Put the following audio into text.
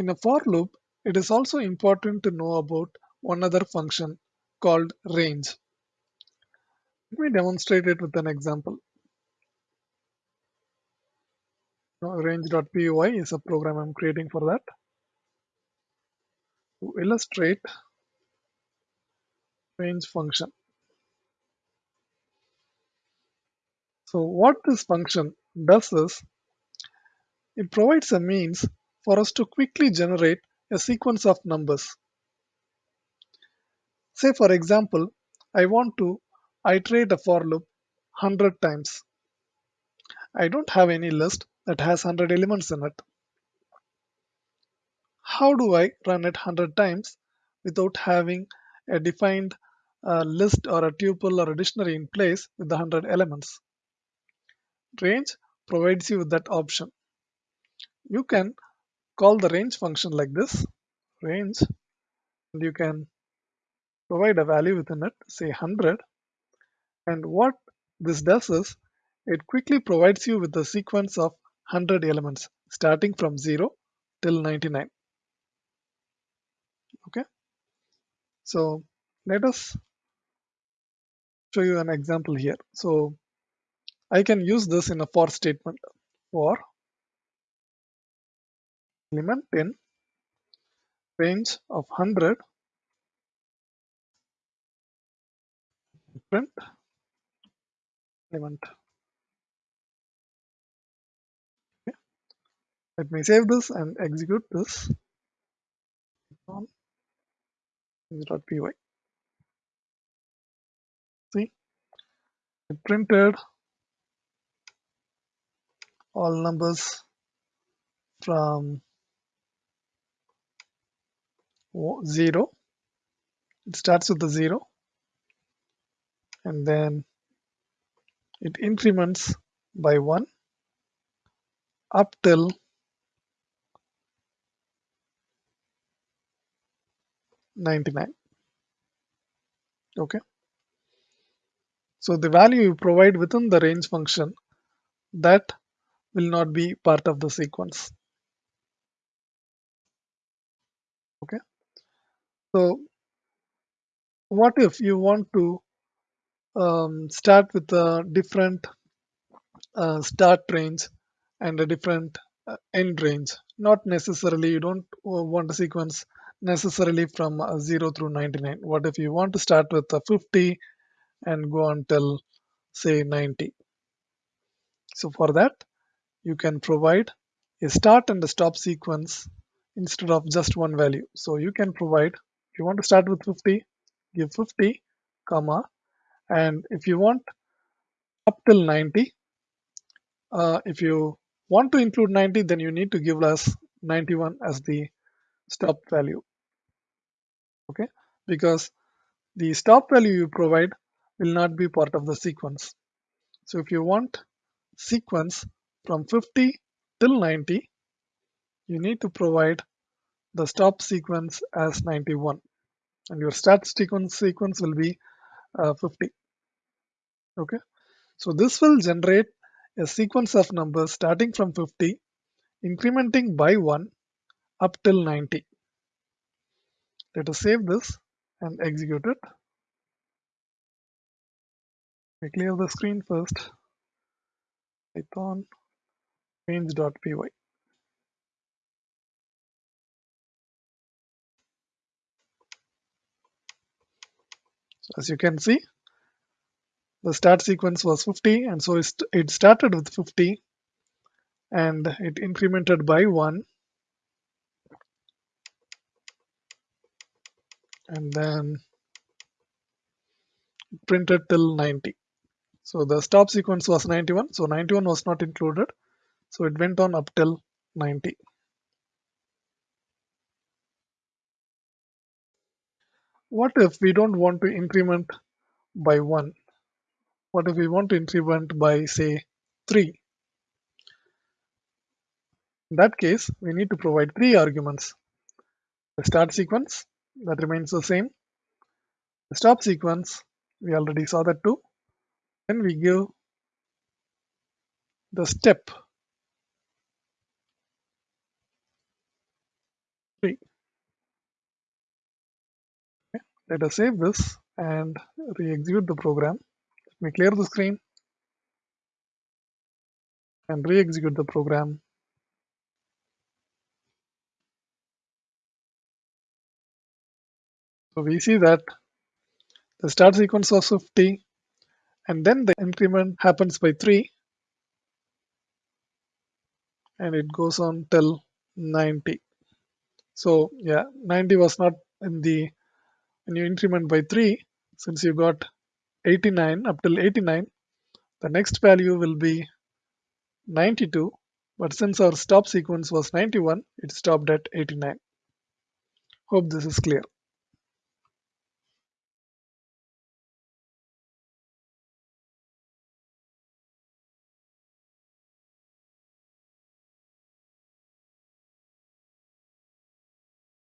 In a for loop, it is also important to know about one other function called range. Let me demonstrate it with an example. Range.py is a program I'm creating for that. To illustrate range function. So what this function does is it provides a means for us to quickly generate a sequence of numbers. Say for example, I want to iterate a for loop 100 times. I don't have any list that has 100 elements in it. How do I run it 100 times without having a defined uh, list or a tuple or a dictionary in place with the 100 elements? Range provides you with that option. You can call the range function like this, range, and you can provide a value within it, say 100. And what this does is it quickly provides you with a sequence of 100 elements starting from 0 till 99. Okay, so let us show you an example here. So I can use this in a for statement for element in range of 100 print element. Okay. Let me save this and execute this on py. See, it printed all numbers from 0. It starts with the 0 and then it increments by 1 up till 99 okay? So the value you provide within the range function that will not be part of the sequence. Okay so what if you want to um, start with a different uh, start range and a different uh, end range not necessarily you don't want a sequence necessarily from uh, 0 through 99 what if you want to start with a 50 and go until say 90 so for that you can provide a start and a stop sequence instead of just one value. So you can provide you want to start with 50 give 50 comma and if you want up till 90 uh, if you want to include 90 then you need to give us 91 as the stop value okay? Because the stop value you provide will not be part of the sequence. So if you want sequence from 50 till 90 you need to provide the stop sequence as 91 and your start sequence sequence will be uh, 50 okay? So this will generate a sequence of numbers starting from 50 incrementing by 1 up till 90 let us save this and execute it. We clear the screen first. Python range.py as you can see the start sequence was 50 and so it started with 50 and it incremented by 1 and then printed till 90 so the stop sequence was 91 so 91 was not included. So it went on up till 90 what if we don't want to increment by 1 what if we want to increment by say 3? In that case, we need to provide three arguments. The start sequence, that remains the same. The stop sequence, we already saw that too. Then we give the step. 3. Okay. Let us save this and re-execute the program. Let me clear the screen and re-execute the program. So we see that the start sequence was 50 and then the increment happens by 3 and it goes on till 90. So yeah, 90 was not in the when you increment by 3 since you got 89 up till 89 the next value will be 92 but since our stop sequence was 91 it stopped at 89. Hope this is clear.